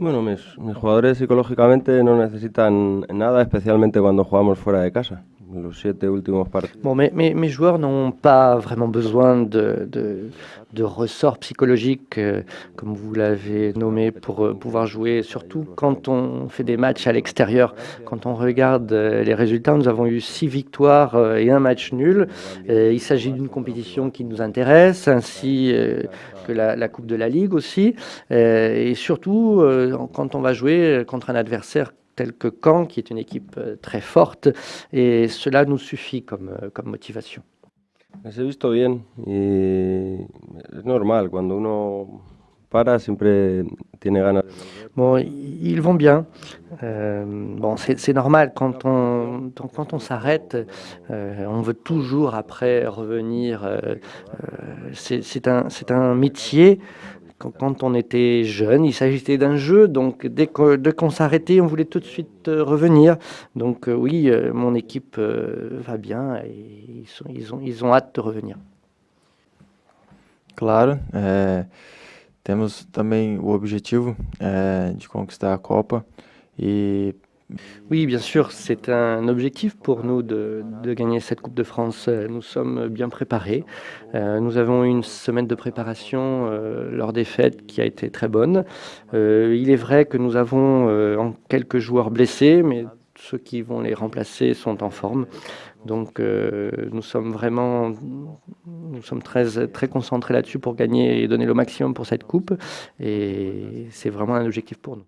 Bueno, mis, mis jugadores psicológicamente no necesitan nada, especialmente cuando jugamos fuera de casa. Los. Bon, mes, mes, joueurs n'ont pas vraiment besoin de, de, de ressorts psychologiques, euh, comme vous l'avez nommé, pour euh, pouvoir jouer, surtout quand on fait des matchs à l'extérieur. Quand on regarde euh, les résultats, nous avons eu six victoires et un match nul. Il s'agit d'une compétition qui nous intéresse, ainsi que la, la, Coupe de la Ligue aussi. Et surtout, quand on va jouer contre un adversaire tel que Caen, qui est une équipe euh, très forte, et cela nous suffit comme, euh, comme motivation. He visto bien y es normal, cuando uno para siempre tiene ganas. Bon, ils vont bien. Euh, bon, c'est normal, quand on, quand on s'arrête, euh, on veut toujours après revenir. Euh, c'est un, un métier quand on était jeune, il s'agissait d'un jeu, donc dès qu'on s'arrêtait, on voulait tout de suite euh, revenir. Donc euh, oui, euh, mon équipe va bien et ils, sont, ils, ont, ils ont hâte de revenir. Claro, é, temos também o objetivo é, de conquistar a Copa e Oui, bien sûr, c'est un objectif pour nous de, gagner cette Coupe de France. Nous sommes bien préparés. Euh, nous avons une semaine de préparation euh, lors des fêtes qui a été très bonne. Euh, il est vrai que nous avons quelques joueurs blessés, mais ceux qui vont les remplacer sont en forme. Donc nous sommes vraiment nous sommes très, très concentrés là-dessus pour gagner et donner le maximum pour cette coupe. Et c'est vraiment un objectif pour nous.